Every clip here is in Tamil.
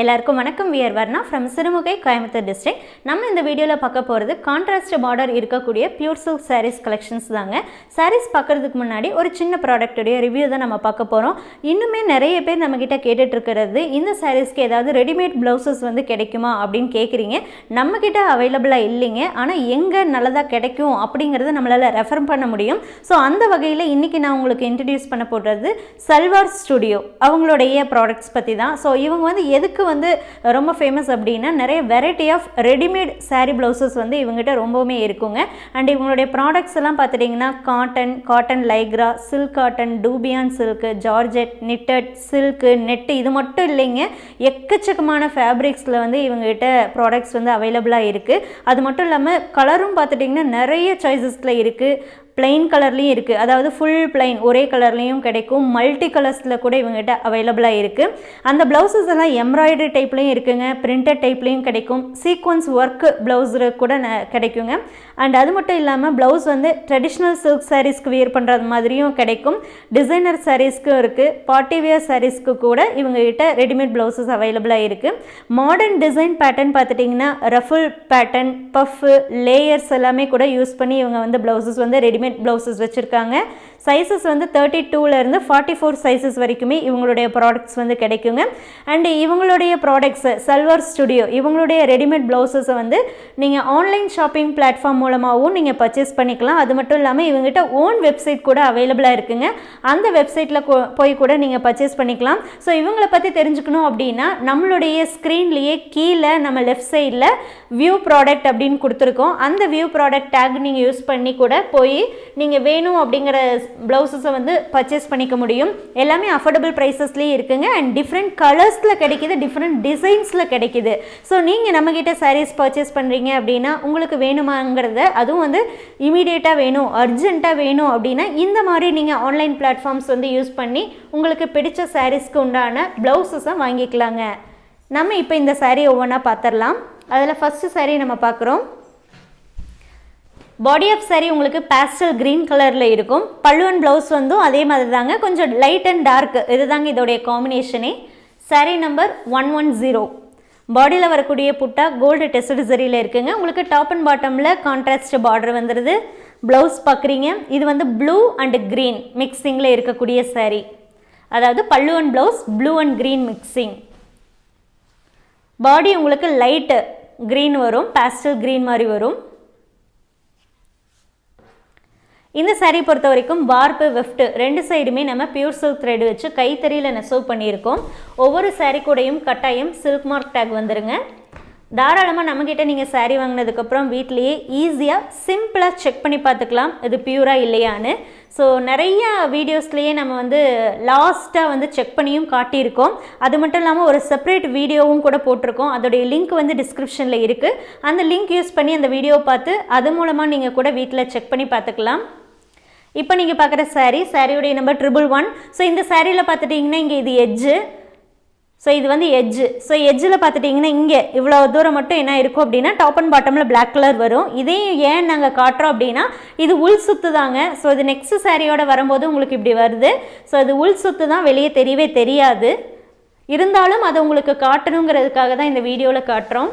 எல்லாருக்கும் வணக்கம். We are Varna from Sirumugai Coimbatore district நம்ம இந்த வீடியோவில் பார்க்க போகிறது கான்ட்ராஸ்ட் பார்டர் இருக்கக்கூடிய பியூர் சில்க் சாரீஸ் கலெக்ஷன்ஸ் தாங்க. சாரீஸ் பார்க்குறதுக்கு முன்னாடி ஒரு சின்ன ப்ராடக்ட்டுடைய ரிவ்யூ தான் நம்ம பார்க்க போகிறோம் இன்னுமே நிறைய பேர் நம்மக்கிட்ட கேட்டுட்ருக்கிறது இந்த சாரீஸ்க்கு ஏதாவது ரெடிமேட் ப்ளவுசஸ் வந்து கிடைக்குமா அப்படின்னு கேட்குறீங்க நம்மக்கிட்ட அவைலபிளாக இல்லைங்க. ஆனால் எங்கே நல்லதாக கிடைக்கும் அப்படிங்கிறத நம்மளால் ரெஃபர் பண்ண முடியும். ஸோ அந்த வகையில் இன்றைக்கி நான் உங்களுக்கு இன்ட்ரடியூஸ் பண்ண போடுறது சல்வார் ஸ்டுடியோ. அவங்களுடைய ப்ராடக்ட்ஸ் பற்றி தான். ஸோ இவங்க வந்து எதுக்கு வந்து ரொம்ப ஃபேமஸ் அப்படின்னா நிறைய variety of readymade sari blouses வந்து இவங்ககிட்ட ரொம்பவுமே இருக்குங்க. அண்ட் இவங்களுடைய ப்ராடக்ட்ஸ் எல்லாம் பார்த்துட்டிங்கன்னா cotton cotton lycra silk cotton dupion silk georgette knitted silk net இது மட்டும் இல்லைங்க. எக்கச்சக்கமான ஃபேப்ரிக்ஸில் வந்து இவங்ககிட்ட ப்ராடக்ட்ஸ் வந்து அவைலபிளாக இருக்குது அது மட்டும் இல்லாமல் கலரும் பார்த்துட்டிங்கன்னா நிறைய சாய்ஸஸில் இருக்குது பிளெயின் கலர்லேயும் இருக்குது அதாவது ஃபுல் பிளைன் ஒரே கலர்லேயும் கிடைக்கும். மல்டி கலர்ஸில் கூட இவங்ககிட்ட அவைலபிளாக இருக்குது அந்த ப்ளவுசஸ் எல்லாம் எம்ப்ராய்டரி டைப்லேயும் இருக்குங்க. பிரிண்டட் டைப்லேயும் கிடைக்கும். சீக்வன்ஸ் ஒர்க்கு ப்ளவுஸில் கூட ந- கிடைக்குங்க. அண்ட் அது மட்டும் இல்லாமல் ப்ளவுஸ் வந்து ட்ரெடிஷ்னல் சில்க் சாரீஸ்க்கு வியர் பண்ணுறது மாதிரியும் கிடைக்கும். டிசைனர் சாரீஸ்க்கும் இருக்குது பார்ட்டி வியர் சாரீஸ்க்கு கூட இவங்ககிட்ட ரெடிமேட் ப்ளவுசஸ் அவைலபிளாக இருக்குது மாடர்ன் டிசைன் பேட்டர்ன் பார்த்துட்டிங்கன்னா ரஃபுல் பேட்டர்ன் பஃப்பு லேயர்ஸ் எல்லாமே கூட யூஸ் பண்ணி இவங்க வந்து ப்ளவுசஸ் வந்து ரெடிமேட் ப்ளவுசஸ் வச்சுருக்காங்க. சைஸஸ் வந்து தேர்ட்டி டூலேருந்து ஃபார்ட்டி ஃபோர் சைஸஸ் வரைக்குமே இவங்களுடைய ப்ராடக்ட்ஸ் வந்து கிடைக்குங்க. அண்ட் இவங்களுடைய ப்ராடக்ட்ஸு சல்வார் ஸ்டுடியோ இவங்களுடைய ரெடிமேட் ப்ளவுசஸை வந்து நீங்கள் ஆன்லைன் ஷாப்பிங் பிளாட்ஃபார்ம் மூலமாகவும் நீங்கள் பர்ச்சேஸ் பண்ணிக்கலாம். அது மட்டும் இல்லாமல் இவங்ககிட்ட ஓன் வெப்சைட் கூட அவைலபிளாக இருக்குங்க. அந்த வெப்சைட்டில் போய் கூட நீங்கள் பர்ச்சேஸ் பண்ணிக்கலாம். ஸோ இவங்களை பற்றி தெரிஞ்சுக்கணும் அப்படின்னா நம்மளுடைய ஸ்க்ரீன்லேயே கீழே நம்ம லெஃப்ட் சைடில் வியூ ப்ராடக்ட் அப்படின்னு கொடுத்துருக்கோம். அந்த வியூ ப்ராடக்ட் டேக் நீங்கள் யூஸ் பண்ணி கூட போய் நீங்கள் வேணும் அப்படிங்கிற ப்ளவுசஸை வந்து பர்ச்சேஸ் பண்ணிக்க முடியும். எல்லாமே அஃபோர்டபுள் ப்ரைஸஸ்லேயே இருக்குங்க. அண்ட் டிஃப்ரெண்ட் கலர்ஸில் கிடைக்குது டிஃப்ரெண்ட் டிசைன்ஸில் கிடைக்குது. ஸோ நீங்கள் நம்மக்கிட்ட சாரீஸ் பர்ச்சேஸ் பண்ணுறீங்க அப்படின்னா உங்களுக்கு வேணுமாங்கிறத அதுவும் வந்து இமீடியட்டாக வேணும் அர்ஜென்ட்டாக வேணும் அப்படின்னா இந்த மாதிரி நீங்கள் ஆன்லைன் பிளாட்ஃபார்ம்ஸ் வந்து யூஸ் பண்ணி உங்களுக்கு பிடிச்ச சாரீஸ்க்கு உண்டான ப்ளவுசஸை வாங்கிக்கலாங்க. நம்ம இப்போ இந்த சாரீ ஒவ்வொன்றா பார்த்துடலாம். அதில் ஃபஸ்ட்டு சாரீ நம்ம பார்க்குறோம். பாடி ஆஃப் saree உங்களுக்கு பேஸ்டல் க்ரீன் கலரில் இருக்கும். பல்லுவன் ப்ளவுஸ் வந்தும் அதே மாதிரி தாங்க கொஞ்சம் லைட் அண்ட் டார்க் இதுதாங்க இதோடைய காம்பினேஷனே saree number one one zero பாடியில் வரக்கூடிய புட்டா கோல்டு டெஸ்ட் சரியில் இருக்குங்க. உங்களுக்கு டாப் அண்ட் பாட்டமில் கான்ட்ராஸ்ட் பார்டர் வந்துடுது ப்ளவுஸ் பார்க்குறீங்க இது வந்து ப்ளூ அண்ட் க்ரீன் மிக்சிங்கில் இருக்கக்கூடிய saree. அதாவது பல்லுவன் blouse blue and green mixing body உங்களுக்கு லைட்டு க்ரீன் வரும். பேஸ்டல் க்ரீன் மாதிரி வரும். இந்த சாரீ பொறுத்த வரைக்கும் வார்ப்பு வெஃப்ட் ரெண்டு சைடுமே நம்ம பியூர் சில்க் த்ரெட் வச்சு கைத்தறியில் நெசவு பண்ணியிருக்கோம். ஒவ்வொரு சாரீ கூடயும் கட்டாயம் சில்க் மார்க் டேக் வந்துருங்க. தாராளமாக நம்மக்கிட்ட நீங்கள் சாரீ வாங்கினதுக்கப்புறம் வீட்லேயே ஈஸியாக சிம்பிளாக செக் பண்ணி பார்த்துக்கலாம். இது பியூராக இல்லையான்னு. ஸோ நிறைய வீடியோஸ்லேயே நம்ம வந்து லாஸ்ட்டாக வந்து செக் பண்ணியும் காட்டியிருக்கோம். அது மட்டும் இல்லாமல் ஒரு செப்பரேட் வீடியோவும் கூட போட்டிருக்கோம். அதோடைய லிங்க் வந்து டிஸ்கிரிப்ஷனில் இருக்குது அந்த லிங்க் யூஸ் பண்ணி அந்த வீடியோ பார்த்து அது மூலமாக நீங்கள் கூட வீட்டில் செக் பண்ணி பார்த்துக்கலாம். இப்போ நீங்கள் பார்க்குற சாரீ சாரியுடைய நம்பர் ட்ரிபிள் ஒன் ஸோ இந்த சாரியில் பார்த்துட்டிங்கன்னா இங்கே இது எஜ்ஜு ஸோ இது வந்து எஜ்ஜு ஸோ எஜ்ஜில் பார்த்துட்டிங்கன்னா இங்கே இவ்வளோ தூரம் மட்டும் என்ன இருக்கும் அப்படின்னா டாப் அண்ட் பாட்டமில் பிளாக் கலர் வரும். இதையும் ஏன் நாங்கள் காட்டுறோம் அப்படின்னா இது உள் சுத்து தாங்க. ஸோ இது நெக்ஸ்ட் சாரியோட வரும்போது உங்களுக்கு இப்படி வருது. ஸோ இது உள் சுத்து தான் வெளியே தெரியவே தெரியாது. இருந்தாலும் அதை உங்களுக்கு காட்டணுங்கிறதுக்காக தான் இந்த வீடியோவில் காட்டுறோம்.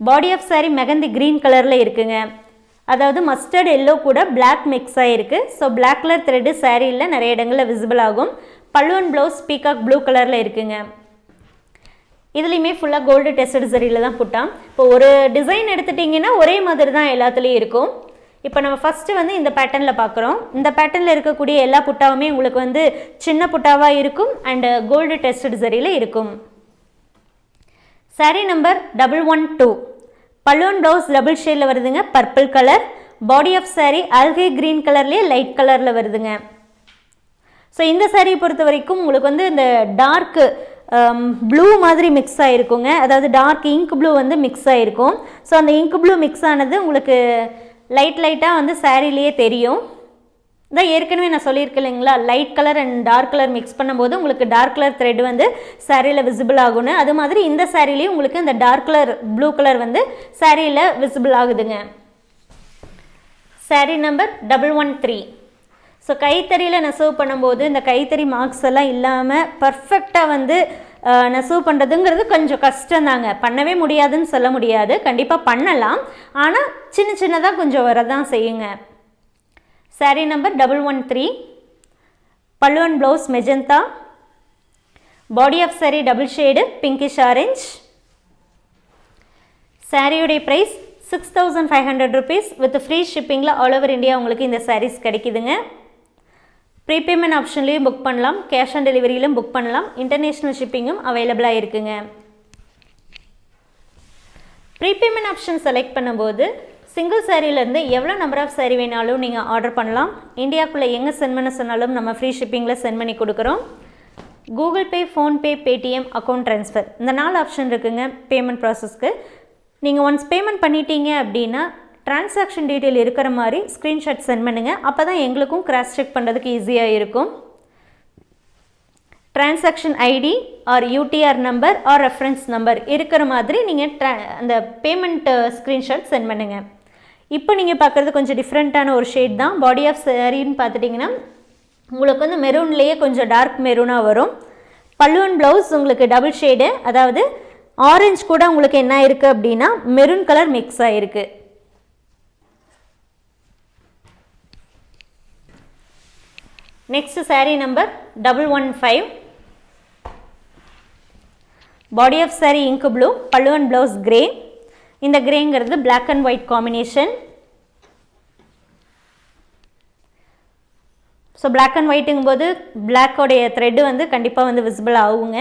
Body of sari mehndi green கலரில் இருக்குங்க. அதாவது மஸ்டர்ட் எல்லோ கூட பிளாக் மிக்ஸ் ஆகிருக்கு ஸோ பிளாக் கலர் த்ரெட்டு சாரீயில் நிறைய இடங்களில் விசிபிள் ஆகும். பல்லுவன் ப்ளவுஸ் பீகாக் ப்ளூ கலரில் இருக்குங்க. இதுலேயுமே ஃபுல்லாக கோல்டு டெஸ்டட் சரியில் தான் புட்டான். இப்போ ஒரு டிசைன் எடுத்துட்டிங்கன்னா ஒரே மாதிரி தான் எல்லாத்துலேயும் இருக்கும். இப்போ நம்ம ஃபஸ்ட்டு வந்து இந்த பேட்டர்னில் பார்க்குறோம். இந்த பேட்டர்னில் இருக்கக்கூடிய எல்லா புட்டாவுமே உங்களுக்கு வந்து சின்ன புட்டாவாக இருக்கும் அண்டு கோல்டு டெஸ்டட் சரியில் இருக்கும். Saree number double one two பல்லுவன் ப்ளவுஸ் டபுள் ஷேடில் வருதுங்க. Purple colour. Body of sari algae green கலர்லேயே லைட் கலரில் வருதுங்க. ஸோ இந்த சாரியை பொறுத்த வரைக்கும் உங்களுக்கு வந்து இந்த டார்க்கு ப்ளூ um, மாதிரி மிக்ஸ் ஆகிருக்குங்க அதாவது டார்க் இங்க் ப்ளூ வந்து மிக்ஸ் ஆகிருக்கும் ஸோ அந்த இங்க் ப்ளூ மிக்ஸ் ஆனது உங்களுக்கு லைட் லைட்டாக வந்து சாரிலேயே தெரியும். இதான் ஏற்கனவே நான் சொல்லியிருக்கேன் இல்லைங்களா? Light colour and dark colour mix பண்ணும்போது உங்களுக்கு டார்க் கலர் த்ரெட் வந்து சாரியில் விசிபிள் ஆகும்னு. அது மாதிரி இந்த சாரிலையும் உங்களுக்கு இந்த டார்க் கலர் ப்ளூ கலர் வந்து சாரியில் விசிபிள் ஆகுதுங்க. Sari number double one three so கைத்தறியில் நெசவு பண்ணும்போது இந்த கைத்தறி மார்க்ஸ் எல்லாம் இல்லாமல் பர்ஃபெக்டாக வந்து நெசவு பண்ணுறதுங்கிறது கொஞ்சம் கஷ்டம்தாங்க பண்ணவே முடியாதுன்னு சொல்ல முடியாது. கண்டிப்பாக பண்ணலாம். ஆனால் சின்ன சின்னதாக கொஞ்சம் வரதான் செய்யுங்க. Sari number double one three பல்லுவன் blouse magenta body of sari double shade pinkish orange சாரியுடைய price six thousand five hundred rupees with free ஷிப்பிங்கில் all over India உங்களுக்கு இந்த சாரீஸ் கிடைக்குதுங்க. ப்ரீபேமெண்ட் ஆப்ஷன்லேயும் புக் பண்ணலாம். கேஷ் ஆன் டெலிவரியிலும் புக் பண்ணலாம். இன்டர்நேஷ்னல் ஷிப்பிங்கும் அவைலபிளாக இருக்குங்க. ப்ரீபேமெண்ட் ஆப்ஷன் செலக்ட் பண்ணும்போது சிங்கிள் சாரீலேருந்து எவ்வளோ நம்பர் ஆஃப் சாரீ வேணாலும் நீங்கள் ஆர்டர் பண்ணலாம். இந்தியாவுக்குள்ளே எங்கே சென்ட் பண்ண சொன்னாலும் நம்ம ஃப்ரீ ஷிப்பிங்கில் சென்ட் பண்ணி கொடுக்குறோம். Google Pay PhonePe Paytm account transfer இந்த நாலு ஆப்ஷன் இருக்குங்க பேமெண்ட் ப்ராசஸ்க்கு நீங்கள் ஒன்ஸ் பேமெண்ட் பண்ணிட்டீங்க அப்படின்னா டிரான்சாக்ஷன் டீட்டெயில் இருக்கிற மாதிரி ஸ்க்ரீன்ஷாட் சென்ட் பண்ணுங்கள் அப்போ தான் எங்களுக்கும் கிராஸ் செக் பண்ணுறதுக்கு ஈஸியாக இருக்கும். Transaction ID or UTR number or reference number இருக்கிற மாதிரி நீங்கள் ட்ரா அந்த பேமெண்ட் ஸ்க்ரீன்ஷாட் சென்ட் பண்ணுங்கள் இப்போ நீங்கள் பார்க்குறது கொஞ்சம் டிஃப்ரெண்ட்டான ஒரு ஷேட் தான். பாடி ஆஃப் சாரின்னு பார்த்துட்டிங்கன்னா உங்களுக்கு வந்து மெரூன்லேயே கொஞ்சம் டார்க் மெரூனாக வரும். பல்லுவன் ப்ளவுஸ் உங்களுக்கு டபுள் ஷேடு அதாவது ஆரஞ்சு கூட உங்களுக்கு என்ன இருக்குது அப்படின்னா மெரூன் கலர் மிக்ஸ் ஆகிருக்கு next sari number double one five body of sari ink blue பல்லுவன் ப்ளவுஸ் கிரே இந்த கிரேங்கிறது black and white combination so black and ஒயிட்டுங்கும் போது பிளாக்கோடைய த்ரெட்டு வந்து கண்டிப்பாக வந்து விசிபிள் ஆகுங்க.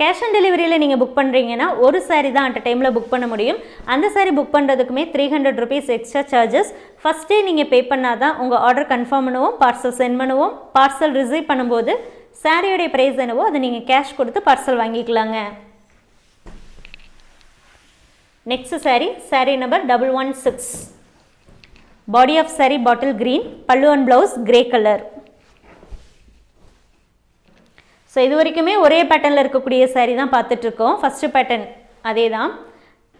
கேஷ் ஆன் டெலிவரியில் நீங்கள் புக் பண்ணுறீங்கன்னா ஒரு சாரீ தான் அட் டைமில் புக் பண்ண முடியும். அந்த sari book பண்ணுறதுக்குமே three hundred rupees extra charges ஃபஸ்ட்டே நீங்கள் பே பண்ணால் தான் உங்கள் ஆர்டர் கன்ஃபார்ம் பண்ணுவோம் பார்சல் சென்ட் பண்ணுவோம். பார்சல் ரிசீவ் பண்ணும்போது சாரியோடைய ப்ரைஸ் என்னவோ அதை நீங்கள் கேஷ் கொடுத்து பார்சல் வாங்கிக்கலாங்க. Next sari sari number double one six body of sari bottle green pallu and blouse grey colour so இது வரைக்குமே ஒரே பேட்டர்னில் இருக்கக்கூடிய சாரீ தான் பார்த்துட்ருக்கோம். ஃபஸ்ட்டு பேட்டர்ன் அதே தான்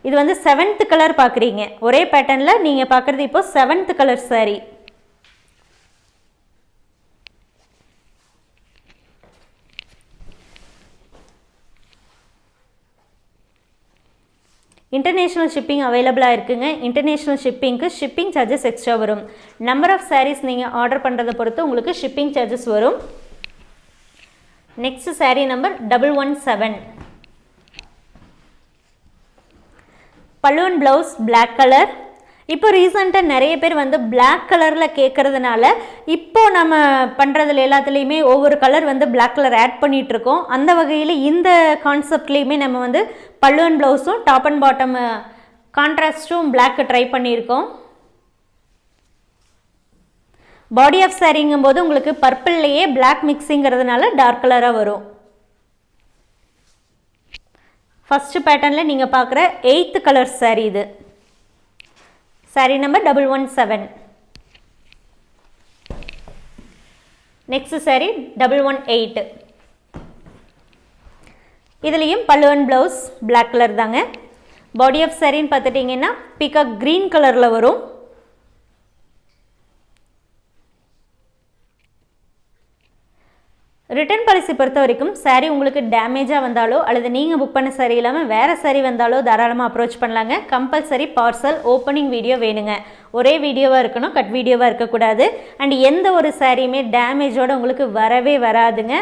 இது வந்து செவன்த் கலர் பார்க்குறீங்க. ஒரே பேட்டர்னில் நீங்கள் பார்க்குறது இப்போது seventh colour sari international shipping அவைலபிளாக இருக்குங்க. இன்டர்நேஷ்னல் ஷிப்பிங்க்கு ஷிப்பிங் சார்ஜஸ் எக்ஸ்ட்ரா வரும். நம்பர் ஆஃப் சாரீஸ் நீங்கள் ஆர்டர் பண்ணுறதை பொறுத்து உங்களுக்கு ஷிப்பிங் சார்ஜஸ் வரும். Next sari number double one seven பல்லுவன் ப்ளவுஸ் பிளாக் கலர் இப்போ ரீசண்டாக நிறைய பேர் வந்து பிளாக் கலரில் கேட்குறதுனால இப்போ நம்ம பண்ணுறதுல எல்லாத்துலேயுமே ஒவ்வொரு கலர் வந்து பிளாக் கலர் ஆட் பண்ணிகிட்ருக்கோம் அந்த வகையில் இந்த கான்செப்ட்லேயுமே நம்ம வந்து பல்லுவன் ப்ளவுஸும் டாப் அண்ட் பாட்டம் கான்ட்ராஸ்ட்டும் பிளாக்கு ட்ரை பண்ணியிருக்கோம். பாடி ஆஃப் சாரிங்கும் போது உங்களுக்கு பர்பிள்லேயே பிளாக் மிக்ஸிங்கிறதுனால டார்க் கலராக வரும். ஃபஸ்ட்டு பேட்டர்னில் நீங்கள் பார்க்குற எயித்து கலர் சாரீ இது. Sari number double one seven next sari double one eight இதுலேயும் பல்லுவன் ப்ளவுஸ் பிளாக் கலர் தாங்க. பாடி ஆஃப் சாரின்னு பார்த்துட்டிங்கன்னா பிகாக் க்ரீன் கலரில் வரும். ரிட்டர்ன் பாலிசி பொறுத்த வரைக்கும் சாரீ உங்களுக்கு டேமேஜாக வந்தாலோ அல்லது நீங்கள் புக் பண்ண சாரீ இல்லாமல் வேறு சாரீ வந்தாலோ தாராளமாக அப்ரோச் பண்ணலாங்க. கம்பல்சரி பார்சல் ஓப்பனிங் வீடியோ வேணுங்க. ஒரே வீடியோவாக இருக்கணும் கட் வீடியோவாக இருக்கக்கூடாது அண்ட் எந்த ஒரு சாரியுமே டேமேஜோடு உங்களுக்கு வரவே வராதுங்க.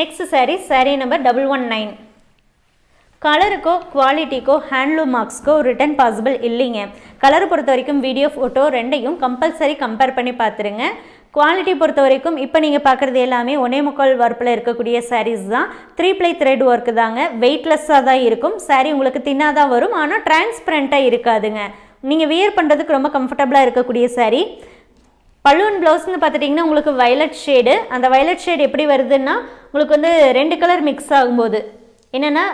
Next sari sari number double one nine கலருக்கோ குவாலிட்டிக்கோ ஹேண்ட்லூம் மார்க்ஸ்க்கோ ரிட்டர்ன் பாசிபிள் இல்லைங்க. கலர் பொறுத்த வரைக்கும் வீடியோ ஃபோட்டோ ரெண்டையும் கம்பல்சரி கம்பேர் பண்ணி பார்த்துருங்க. குவாலிட்டி பொறுத்த வரைக்கும் இப்போ நீங்கள் பார்க்குறது எல்லாமே ஒனே முக்கால் ஒர்ப்பில் இருக்கக்கூடிய சாரீஸ் தான். த்ரீ ப்ளை த்ரெட் ஒர்க்கு தாங்க. வெயிட்லெஸ்ஸாக தான் இருக்கும். சாரீ உங்களுக்கு தின்னாக தான் வரும். ஆனால் டிரான்ஸ்பரண்ட்டாக இருக்காதுங்க. நீங்கள் வியர் பண்ணுறதுக்கு ரொம்ப கம்ஃபர்டபுளாக இருக்கக்கூடிய சாரீ பலூன் ப்ளவுஸ்னு பார்த்துட்டிங்கன்னா உங்களுக்கு வயலட் ஷேடு அந்த வயலட் ஷேடு எப்படி வருதுன்னா உங்களுக்கு வந்து ரெண்டு கலர் மிக்ஸ் ஆகும்போது என்னென்னா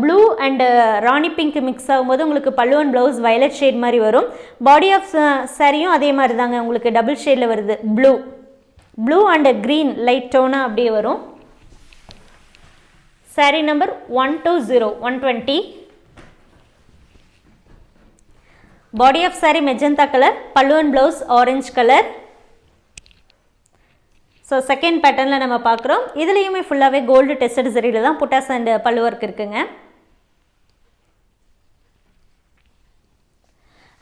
blue and rani pink mix ஆகும்போது உங்களுக்கு பல்லுவன் ப்ளவுஸ் வயலட் ஷேட் மாதிரி வரும். பாடி ஆஃப் சாரியும் அதே மாதிரி தாங்க. உங்களுக்கு டபுள் ஷேடில் வருது. Blue blue and green light டோனாக அப்படியே வரும். Sari number one two zero one twenty body of saree magenta colour பல்லுவன் blouse orange colour so second பேட்டர்னில் நம்ம பார்க்குறோம். இதுலேயுமே ஃபுல்லாகவே கோல்டு டெஸ்டட் சரியில் தான் புட்டாஸ் அண்ட் பல்லு ஒர்க் இருக்குங்க.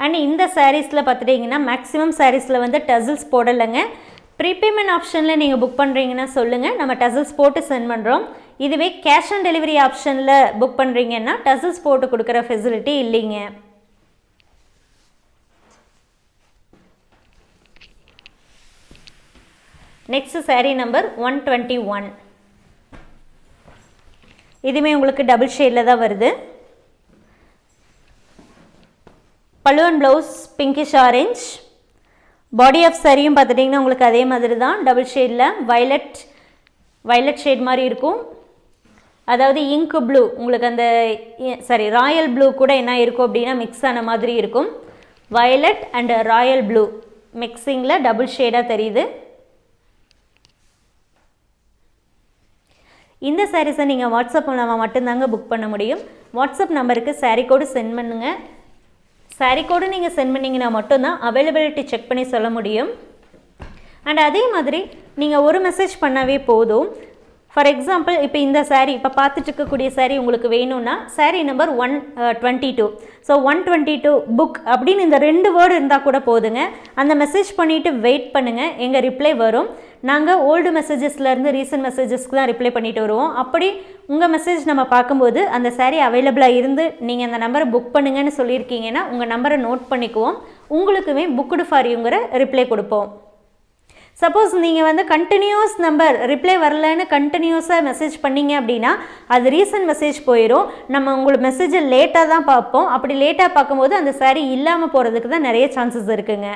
அண்ட் இந்த சாரீஸில் பார்த்துட்டிங்கன்னா மேக்ஸிமம் சாரீஸில் வந்து டசில்ஸ் போடலைங்க. ப்ரீபேமெண்ட் ஆப்ஷனில் நீங்கள் புக் பண்ணுறீங்கன்னா சொல்லுங்கள் நம்ம டசில்ஸ் போட்டு சென்ட் பண்ணுறோம் இதுவே கேஷ் ஆன் டெலிவரி ஆப்ஷனில் புக் பண்ணுறீங்கன்னா டசில்ஸ் போட்டு கொடுக்குற ஃபெசிலிட்டி இல்லைங்க. Next sari number one twenty one இதுவுமே உங்களுக்கு டபுள் ஷேடில் தான் வருது. பல்லுவன் blouse pinkish orange body of சரியும் பார்த்துட்டிங்கன்னா உங்களுக்கு அதே மாதிரி தான். டபுள் ஷேடில் வயலட் வயலட் ஷேட் மாதிரி இருக்கும். அதாவது இங்கு ப்ளூ உங்களுக்கு அந்த சாரி ராயல் ப்ளூ கூட என்ன இருக்கும் அப்படின்னா மிக்ஸ் ஆன மாதிரி இருக்கும். வயலட் அண்ட் ராயல் ப்ளூ மிக்சிங்கில் டபுள் ஷேடாக தெரியுது. இந்த சாரீஸை நீங்கள் வாட்ஸ்அப் மூலமாக மட்டும்தாங்க புக் பண்ண முடியும். வாட்ஸ்அப் நம்பருக்கு சாரீ கோடு சென்ட் பண்ணுங்கள் சாரீ கோடு நீங்கள் சென்ட் பண்ணிங்கன்னா மட்டும்தான் அவைலபிலிட்டி செக் பண்ணி சொல்ல முடியும். அண்ட் அதே மாதிரி நீங்கள் ஒரு மெசேஜ் பண்ணாவே போதும். ஃபார் எக்ஸாம்பிள் இப்போ இந்த சாரீ இப்போ பார்த்துட்டு இருக்கக்கூடிய சாரீ உங்களுக்கு வேணும்னா sari number one twenty two so one twenty two book அப்படின்னு இந்த ரெண்டு வேர்டு இருந்தால் கூட போதுங்க. அந்த மெசேஜ் பண்ணிவிட்டு வெயிட் பண்ணுங்கள் எங்கள் ரிப்ளை வரும். நாங்கள் ஓல்டு மெசேஜஸ்லேருந்து ரீசன்ட் மெசேஜஸ்க்கு தான் ரிப்ளை பண்ணிட்டு வருவோம். அப்படி உங்கள் மெசேஜ் நம்ம பார்க்கும்போது அந்த சாரீ அவைலபிளாக இருந்து நீங்கள் அந்த நம்பரை புக் பண்ணுங்கன்னு சொல்லியிருக்கீங்கன்னா உங்கள் நம்பரை நோட் பண்ணிக்குவோம். உங்களுக்குமே புக்குடு ஃபார் யூங்கிற ரிப்ளை கொடுப்போம். சப்போஸ் நீங்கள் வந்து கண்டினியூஸ் நம்பர் ரிப்ளை வரலன்னு கண்டினியூஸாக மெசேஜ் பண்ணீங்க அப்படின்னா அது ரீசன்ட் மெசேஜ் போயிடும் நம்ம உங்களுக்கு மெசேஜை லேட்டாக தான் பார்ப்போம். அப்படி லேட்டாக பார்க்கும்போது அந்த சாரீ இல்லாமல் போகிறதுக்கு தான் நிறைய சான்சஸ் இருக்குங்க.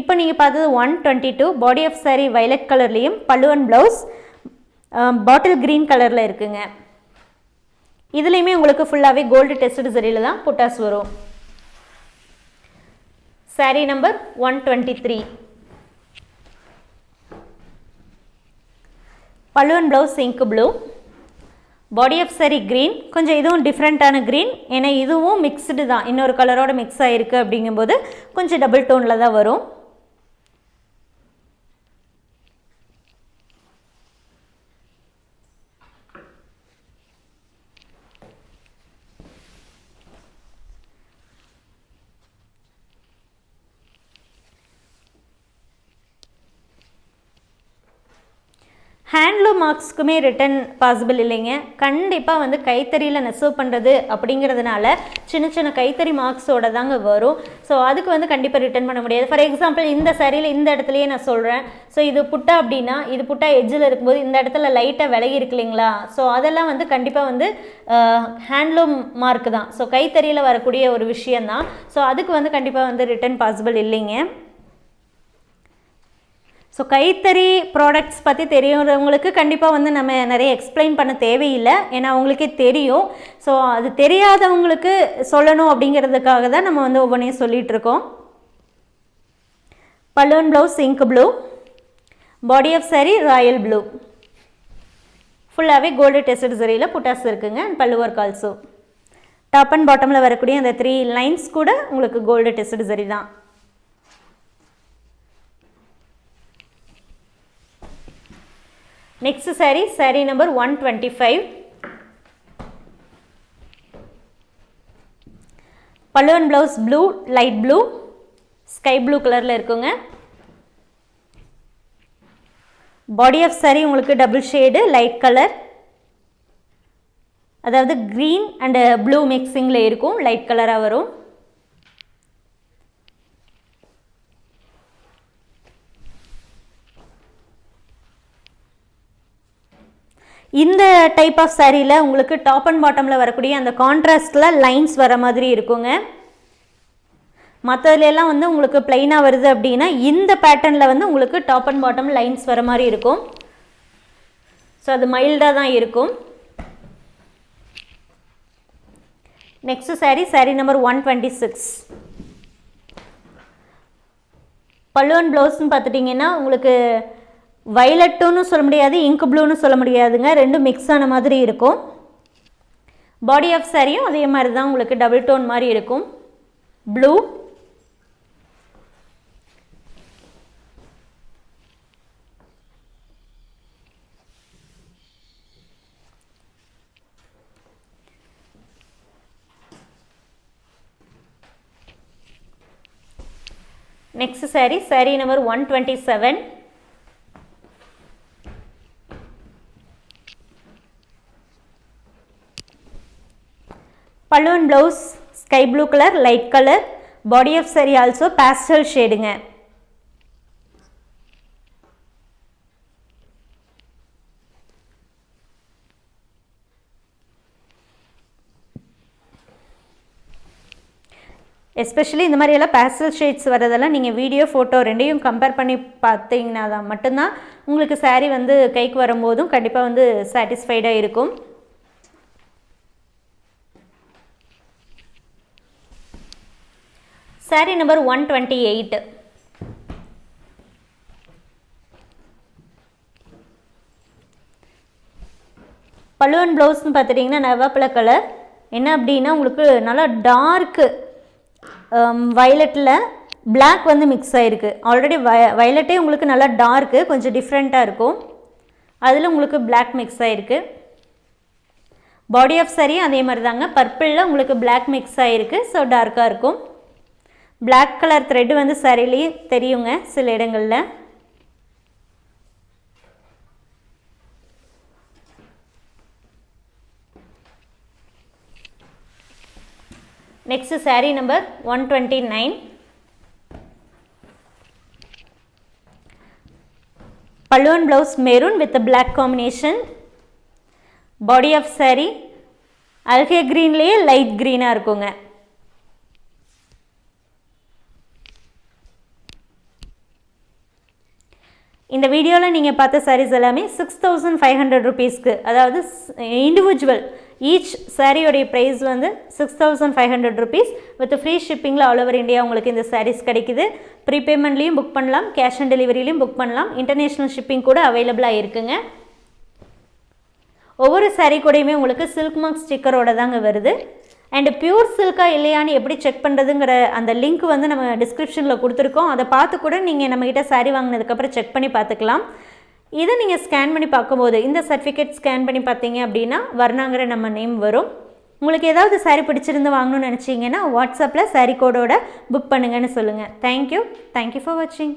இப்போ நீங்கள் பார்த்தது one twenty two body of saree violet கலர்லேயும் பல்லுவன் ப்ளவுஸ் பாட்டில் க்ரீன் கலரில் இருக்குங்க. இதுலேயுமே உங்களுக்கு ஃபுல்லாகவே கோல்டு டெஸ்டட் சரியில் தான் புட்டாஸ் வரும். Saree number one twenty three பல்லுவன் blouse ink blue body of sari green கொஞ்சம் இதுவும் டிஃப்ரெண்ட்டான க்ரீன் ஏன்னா இதுவும் மிக்ஸ்டு தான். இன்னொரு கலரோட மிக்ஸ் ஆகிருக்கு அப்படிங்கும்போது கொஞ்சம் டபுள் டோனில் தான் வரும். ஹேண்ட்லூம் மார்க்ஸ்க்குமே ரிட்டன் பாசிபிள் இல்லைங்க. கண்டிப்பாக வந்து கைத்தறியில் நெசவு பண்ணுறது அப்படிங்கிறதுனால சின்ன சின்ன கைத்தறி மார்க்ஸோட தாங்க வரும். ஸோ அதுக்கு வந்து கண்டிப்பாக ரிட்டன் பண்ண முடியாது. ஃபார் எக்ஸாம்பிள் இந்த சரியில் இந்த இடத்துலையே நான் சொல்கிறேன் ஸோ இது புட்டா அப்படின்னா இது புட்டா எட்ஜில் இருக்கும்போது இந்த இடத்துல லைட்டாக விலகி இருக்கு இல்லைங்களா? ஸோ அதெல்லாம் வந்து கண்டிப்பாக வந்து ஹேண்ட்லூம் மார்க் தான். ஸோ கைத்தறியில் வரக்கூடிய ஒரு விஷயந்தான் ஸோ அதுக்கு வந்து கண்டிப்பாக வந்து ரிட்டர்ன் பாசிபிள் இல்லைங்க. ஸோ கைத்தறி ப்ராடக்ட்ஸ் பற்றி தெரியுறவங்களுக்கு கண்டிப்பாக வந்து நம்ம நிறைய எக்ஸ்பிளைன் பண்ண தேவையில்லை. ஏன்னா அவங்களுக்கே தெரியும். ஸோ அது தெரியாதவங்களுக்கு சொல்லணும் அப்படிங்கிறதுக்காக தான் நம்ம வந்து ஒவ்வொன்றையும் சொல்லிகிட்டு இருக்கோம். Balloon blouse ink blue body of saree royal blue ஃபுல்லாகவே கோல்டு டெஸ்டட் சரியில் புட்டாஸ் இருக்குங்க அண்ட் பல்லு ஒர்க் ஆல்சோ டாப் அண்ட் பாட்டமில் வரக்கூடிய அந்த த்ரீ லைன்ஸ் கூட உங்களுக்கு கோல்டு டெஸ்டட் சரி தான். Next saree saree number one twenty five பல்லுவன் blouse blue light blue sky blue கலரில் இருக்குங்க. பாடி ஆஃப் saree உங்களுக்கு டபுள் ஷேடு லைட் கலர் அதாவது க்ரீன் அண்டு ப்ளூ மிக்சிங்கில் இருக்கும் லைட் கலராக வரும். இந்த டைப் ஆஃப் சாரியில் உங்களுக்கு டாப் அண்ட் பாட்டமில் வரக்கூடிய அந்த கான்ட்ராஸ்டில் லைன்ஸ் வர மாதிரி இருக்குங்க. மற்றதுலாம் வந்து உங்களுக்கு பிளைனாக வருது அப்படின்னா இந்த பேட்டர்னில் வந்து உங்களுக்கு டாப் அண்ட் பாட்டம் லைன்ஸ் வர மாதிரி இருக்கும். ஸோ அது மைல்டாக தான் இருக்கும். Next saree saree number one twenty six பல்லுவன் ப்ளவுஸ்னு பார்த்துட்டிங்கன்னா உங்களுக்கு வைலட்டுன்னு சொல்ல முடியாது இங்கு ப்ளூன்னு சொல்ல முடியாதுங்க. ரெண்டும் மிக்ஸ் ஆன மாதிரி இருக்கும். பாடி ஆஃப் சாரியும் அதே மாதிரி தான் உங்களுக்கு டபுள் டோன் மாதிரி இருக்கும். Blue next sari sari number one twenty seven பல்லுவன் blouse sky blue colour light colour body of sari also pastel ஷேடுங்க especially இந்த மாதிரியெல்லாம் பேஸ்டல் ஷேட்ஸ் வரதெல்லாம் நீங்கள் வீடியோ ஃபோட்டோ ரெண்டையும் கம்பேர் பண்ணி பார்த்தீங்கன்னா தான் மட்டும்தான் உங்களுக்கு சாரீ வந்து கைக்கு வரும்போதும் கண்டிப்பாக வந்து சாட்டிஸ்ஃபைடாக இருக்கும். Saree number one twenty eight பல்லுவன் ப்ளவுஸ்னு பார்த்துட்டிங்கன்னா நவாப்பழ கலர் என்ன அப்படின்னா உங்களுக்கு நல்லா டார்க்கு வயலட்டில் பிளாக் வந்து மிக்ஸ் ஆகிருக்கு ஆல்ரெடி வய வயலட்டே உங்களுக்கு நல்லா டார்க்கு கொஞ்சம் டிஃப்ரெண்ட்டாக இருக்கும். அதில் உங்களுக்கு பிளாக் மிக்ஸ் ஆகிருக்கு பாடி ஆஃப் saree அதே மாதிரி தாங்க பர்பிளில் உங்களுக்கு பிளாக் மிக்ஸ் ஆகிருக்கு ஸோ டார்க்காக இருக்கும். பிளாக் கலர் த்ரெட் வந்து சரிலேயே தெரியுங்க சில இடங்களில். Next saree number one twenty nine பல்லுவன் blouse maroon with black combination body of saree algae க்ரீன்லேயே light க்ரீனாக இருக்குங்க. இந்த வீடியோவில் நீங்கள் பார்த்த சாரீஸ் எல்லாமே சிக்ஸ் தௌசண்ட் ஃபைவ் ஹண்ட்ரட் ருபீஸ்க்கு அதாவது இண்டிவிஜுவல் ஈச் சாரியோடைய ப்ரைஸ் வந்து six thousand five hundred rupees with free ஷிப்பிங்கில் all over India உங்களுக்கு இந்த சாரீஸ் கிடைக்குது. ப்ரீபேமெண்ட்லேயும் புக் பண்ணலாம் கேஷ் ஆன் டெலிவரிலையும் புக் பண்ணலாம். இன்டர்நேஷ்னல் ஷிப்பிங் கூட அவைலபிளாக இருக்குங்க. ஒவ்வொரு சாரீ கூடயுமே உங்களுக்கு சில்க் மார்க் ஸ்டிக்கரோட தாங்க வருது. அண்டு பியூர் சில்கா இல்லையான்னு எப்படி செக் பண்ணுறதுங்கிற அந்த லிங்க் வந்து நம்ம டிஸ்கிரிப்ஷனில் கொடுத்துருக்கோம். அதை பார்த்து கூட நீங்கள் நம்மக்கிட்ட saree வாங்கினதுக்கப்புறம் செக் பண்ணி பார்த்துக்கலாம். இதை நீங்கள் ஸ்கேன் பண்ணி பார்க்கும்போது இந்த சர்டிஃபிகேட் ஸ்கேன் பண்ணி பார்த்தீங்க அப்படின்னா வர்ணாங்கிற நம்ம நேம் வரும். உங்களுக்கு ஏதாவது saree பிடிச்சிருந்து வாங்கணும்னு நினச்சிங்கன்னா வாட்ஸ்அப்பில் saree கோடோட புக் பண்ணுங்கன்னு சொல்லுங்கள் தேங்க்யூ தேங்க்யூ ஃபார் வாட்சிங்